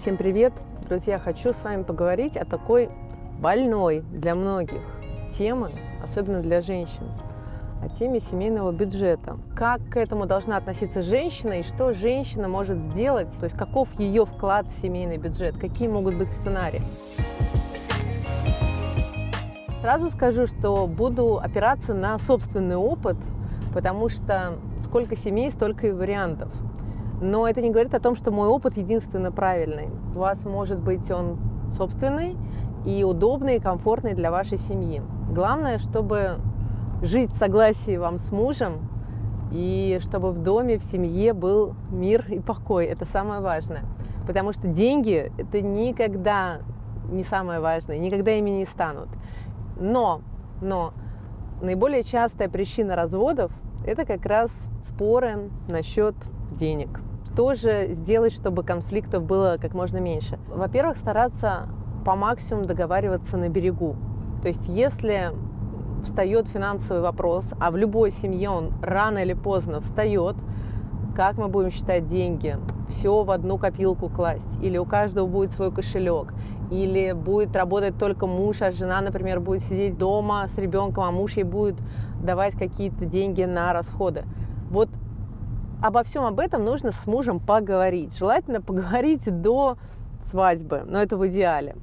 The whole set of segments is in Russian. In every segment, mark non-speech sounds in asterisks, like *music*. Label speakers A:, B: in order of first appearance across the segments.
A: Всем привет! Друзья, хочу с вами поговорить о такой больной для многих темы, особенно для женщин, о теме семейного бюджета. Как к этому должна относиться женщина и что женщина может сделать, то есть каков ее вклад в семейный бюджет, какие могут быть сценарии. Сразу скажу, что буду опираться на собственный опыт, потому что сколько семей, столько и вариантов. Но это не говорит о том, что мой опыт единственно правильный. У вас может быть он собственный и удобный, и комфортный для вашей семьи. Главное, чтобы жить в согласии вам с мужем, и чтобы в доме, в семье был мир и покой. Это самое важное. Потому что деньги – это никогда не самое важное, никогда ими не станут. Но, но наиболее частая причина разводов – это как раз споры насчет денег. Что же сделать, чтобы конфликтов было как можно меньше? Во-первых, стараться по максимуму договариваться на берегу. То есть если встает финансовый вопрос, а в любой семье он рано или поздно встает, как мы будем считать деньги, все в одну копилку класть, или у каждого будет свой кошелек, или будет работать только муж, а жена, например, будет сидеть дома с ребенком, а муж ей будет давать какие-то деньги на расходы. Вот обо всем об этом нужно с мужем поговорить. Желательно поговорить до свадьбы, но это в идеале.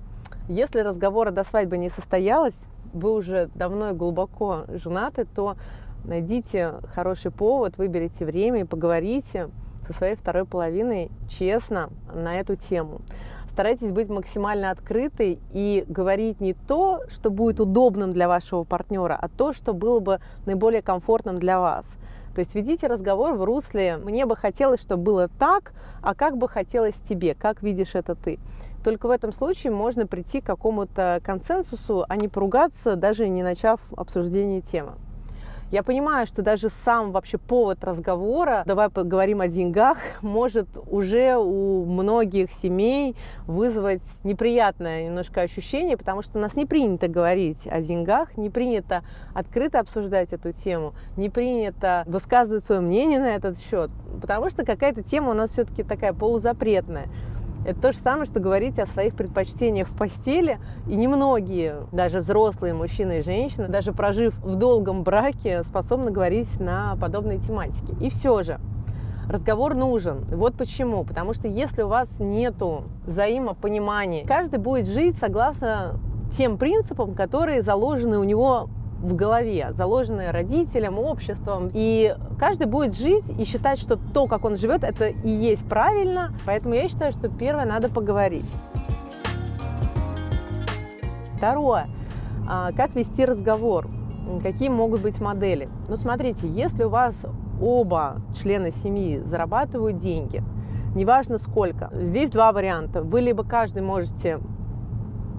A: Если разговора до свадьбы не состоялось, вы уже давно и глубоко женаты, то найдите хороший повод, выберите время и поговорите со своей второй половиной честно на эту тему. Старайтесь быть максимально открытой и говорить не то, что будет удобным для вашего партнера, а то, что было бы наиболее комфортным для вас. То есть ведите разговор в русле «мне бы хотелось, чтобы было так, а как бы хотелось тебе, как видишь это ты». Только в этом случае можно прийти к какому-то консенсусу, а не поругаться, даже не начав обсуждение темы. Я понимаю, что даже сам вообще повод разговора, давай поговорим о деньгах, *laughs* может уже у многих семей вызвать неприятное немножко ощущение, потому что у нас не принято говорить о деньгах, не принято открыто обсуждать эту тему, не принято высказывать свое мнение на этот счет, потому что какая-то тема у нас все-таки такая полузапретная. Это то же самое, что говорить о своих предпочтениях в постели. И немногие, даже взрослые мужчины и женщины, даже прожив в долгом браке, способны говорить на подобные тематики. И все же, разговор нужен. Вот почему. Потому что если у вас нет взаимопонимания, каждый будет жить согласно тем принципам, которые заложены у него в голове, заложенные родителям, обществом. И каждый будет жить и считать, что то, как он живет, это и есть правильно. Поэтому я считаю, что первое надо поговорить. Второе. А, как вести разговор? Какие могут быть модели? Ну, смотрите, если у вас оба члена семьи зарабатывают деньги, неважно сколько, здесь два варианта. Вы либо каждый можете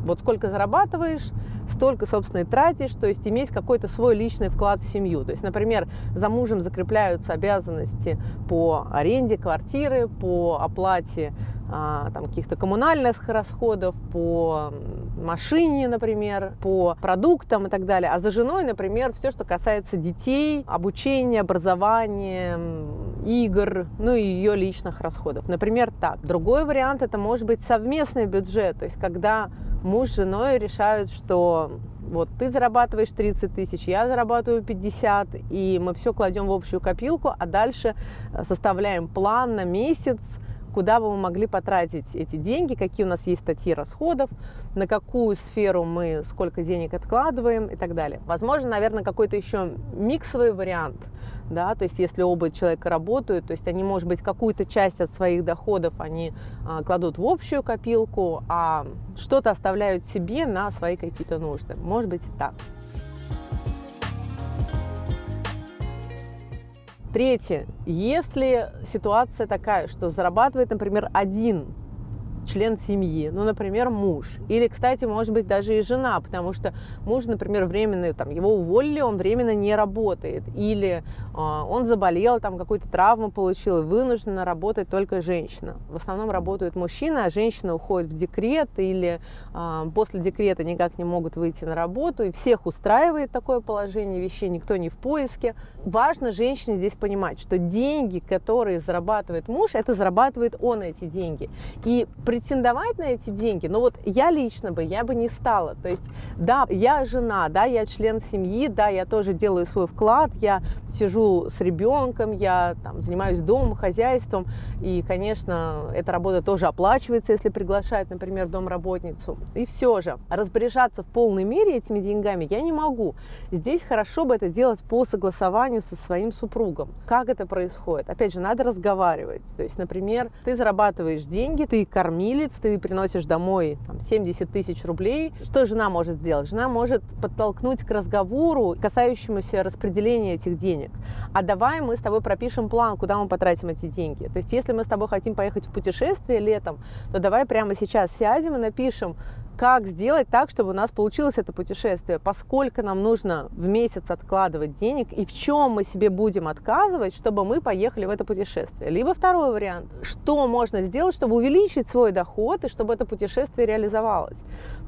A: вот сколько зарабатываешь, столько, собственно, и тратишь, то есть иметь какой-то свой личный вклад в семью. То есть, например, за мужем закрепляются обязанности по аренде квартиры, по оплате а, там, каких-то коммунальных расходов, по машине, например, по продуктам и так далее. А за женой, например, все, что касается детей, обучения, образования, игр, ну и ее личных расходов. Например, так. Другой вариант это может быть совместный бюджет, то есть когда муж с женой решают, что вот ты зарабатываешь 30 тысяч, я зарабатываю 50, и мы все кладем в общую копилку, а дальше э, составляем план на месяц, куда бы мы могли потратить эти деньги, какие у нас есть статьи расходов, на какую сферу мы сколько денег откладываем и так далее. Возможно, наверное, какой-то еще миксовый вариант, да, то есть если оба человека работают, то есть они, может быть, какую-то часть от своих доходов они а, кладут в общую копилку, а что-то оставляют себе на свои какие-то нужды. Может быть и так. Третье. Если ситуация такая, что зарабатывает, например, один член семьи, ну, например, муж. Или, кстати, может быть, даже и жена, потому что муж, например, временно, там, его уволили, он временно не работает. Или э, он заболел, там, какую-то травму получил, и вынуждена работать только женщина. В основном работают мужчины, а женщина уходит в декрет или э, после декрета никак не могут выйти на работу. И всех устраивает такое положение вещей, никто не в поиске. Важно женщине здесь понимать, что деньги, которые зарабатывает муж, это зарабатывает он эти деньги. И претендовать на эти деньги, ну вот я лично бы, я бы не стала. То есть, да, я жена, да, я член семьи, да, я тоже делаю свой вклад, я сижу с ребенком, я там, занимаюсь домом, хозяйством, и, конечно, эта работа тоже оплачивается, если приглашают, например, домработницу. И все же, распоряжаться в полной мере этими деньгами я не могу. Здесь хорошо бы это делать по согласованию со своим супругом. Как это происходит? Опять же, надо разговаривать. То есть, например, ты зарабатываешь деньги, ты кормилец, ты приносишь домой там, 70 тысяч рублей. Что жена может сделать? Жена может подтолкнуть к разговору, касающемуся распределения этих денег. А давай мы с тобой пропишем план, куда мы потратим эти деньги. То есть, если мы с тобой хотим поехать в путешествие летом, то давай прямо сейчас сядем и напишем, как сделать так, чтобы у нас получилось это путешествие, поскольку нам нужно в месяц откладывать денег и в чем мы себе будем отказывать, чтобы мы поехали в это путешествие. Либо второй вариант, что можно сделать, чтобы увеличить свой доход и чтобы это путешествие реализовалось.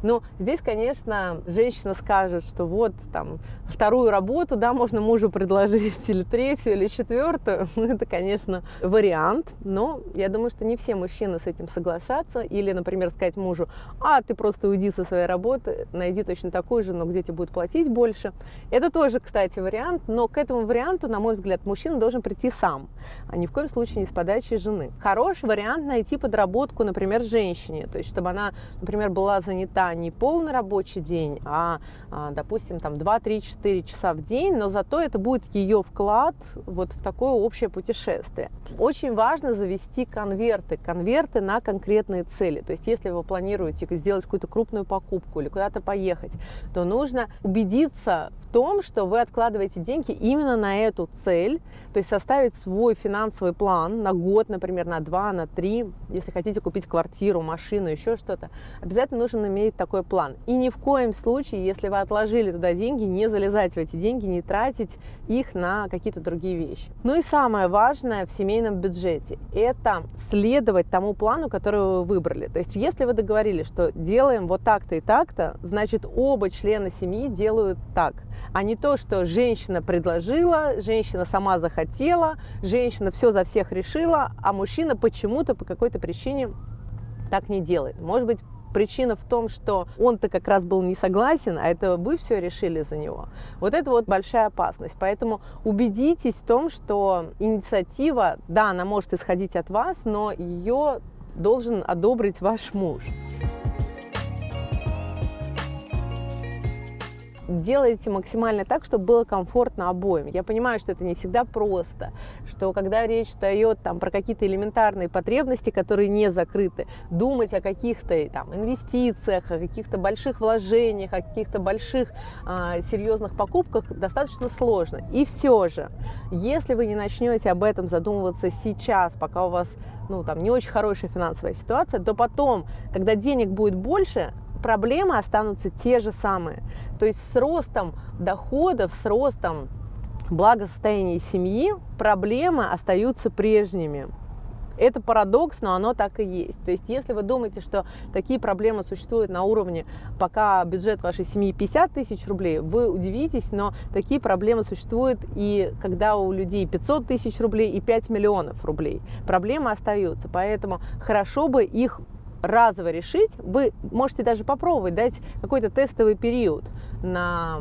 A: Ну, здесь, конечно, женщина скажет, что вот там вторую работу, да, можно мужу предложить или третью, или четвертую. *laughs* Ну, это, конечно, вариант, но я думаю, что не все мужчины с этим согласятся. Или, например, сказать мужу, а ты просто уйди со своей работы, найди точно такую же, но где тебе будет платить больше. Это тоже, кстати, вариант, но к этому варианту, на мой взгляд, мужчина должен прийти сам, а ни в коем случае не с подачи жены. Хороший вариант найти подработку, например, женщине, то есть чтобы она, например, была занята не полный рабочий день, а, а допустим, там 2-3-4 часа в день, но зато это будет ее вклад вот в такое общее путешествие. Очень важно завести конверты, конверты на конкретные цели. То есть если вы планируете сделать какую-то крупную покупку или куда-то поехать, то нужно убедиться в том, что вы откладываете деньги именно на эту цель, то есть составить свой финансовый план на год, например, на два, на три, если хотите купить квартиру, машину, еще что-то, обязательно нужно иметь такой план. И ни в коем случае, если вы отложили туда деньги, не залезать в эти деньги, не тратить их на какие-то другие вещи. Ну и самое важное в семейном бюджете – это следовать тому плану, который вы выбрали. То есть если вы договорились, что делаем вот так-то и так-то, значит оба члена семьи делают так, а не то, что женщина предложила, женщина сама захотела, женщина все за всех решила, а мужчина почему-то по какой-то причине так не делает. Может быть, причина в том, что он-то как раз был не согласен, а это вы все решили за него. Вот это вот большая опасность. Поэтому убедитесь в том, что инициатива, да, она может исходить от вас, но ее должен одобрить ваш муж. Делайте максимально так, чтобы было комфортно обоим. Я понимаю, что это не всегда просто, что когда речь идет там, про какие-то элементарные потребности, которые не закрыты, думать о каких-то там, инвестициях, о каких-то больших вложениях, о каких-то больших а, серьезных покупках достаточно сложно. И все же, если вы не начнете об этом задумываться сейчас, пока у вас ну, там, не очень хорошая финансовая ситуация, то потом, когда денег будет больше, проблемы останутся те же самые. То есть с ростом доходов, с ростом благосостояния семьи проблемы остаются прежними. Это парадокс, но оно так и есть. То есть если вы думаете, что такие проблемы существуют на уровне, пока бюджет вашей семьи 50 тысяч рублей, вы удивитесь, но такие проблемы существуют и когда у людей 500 тысяч рублей и 5 миллионов рублей. Проблемы остаются, поэтому хорошо бы их разово решить, вы можете даже попробовать дать какой-то тестовый период на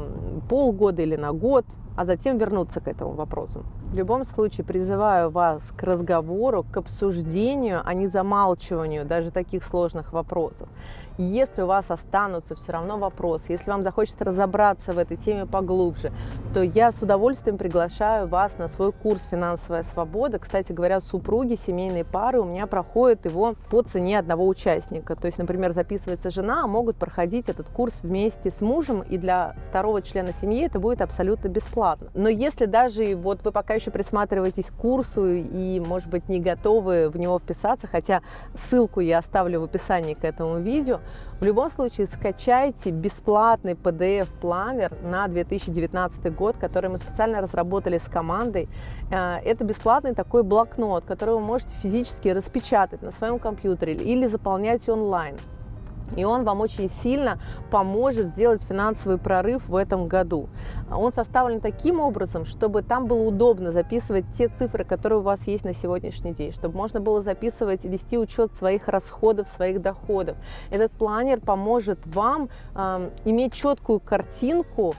A: полгода или на год, а затем вернуться к этому вопросу. В любом случае призываю вас к разговору, к обсуждению, а не замалчиванию даже таких сложных вопросов. Если у вас останутся все равно вопросы, если вам захочется разобраться в этой теме поглубже, то я с удовольствием приглашаю вас на свой курс «Финансовая свобода». Кстати говоря, супруги, семейные пары у меня проходят его по цене одного участника. То есть, например, записывается жена, а могут проходить этот курс вместе с мужем, и для второго члена семьи это будет абсолютно бесплатно. Но если даже вот вы пока еще присматриваетесь к курсу и, может быть, не готовы в него вписаться, хотя ссылку я оставлю в описании к этому видео, в любом случае, скачайте бесплатный PDF-планер на 2019 год, который мы специально разработали с командой. Э, это бесплатный такой блокнот, который вы можете физически распечатать на своем компьютере или заполнять онлайн. И он вам очень сильно поможет сделать финансовый прорыв в этом году. Он составлен таким образом, чтобы там было удобно записывать те цифры, которые у вас есть на сегодняшний день, чтобы можно было записывать, вести учет своих расходов, своих доходов. Этот планер поможет вам э, иметь четкую картинку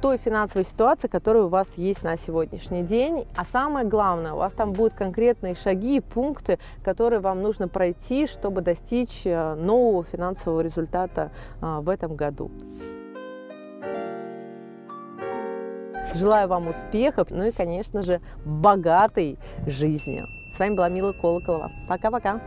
A: той финансовой ситуации, которая у вас есть на сегодняшний день. А самое главное, у вас там будут конкретные шаги и пункты, которые вам нужно пройти, чтобы достичь э, нового финансового результата а, в этом году. Желаю вам успехов, ну и, конечно же, богатой жизни. С вами была Мила Колоколова. Пока-пока.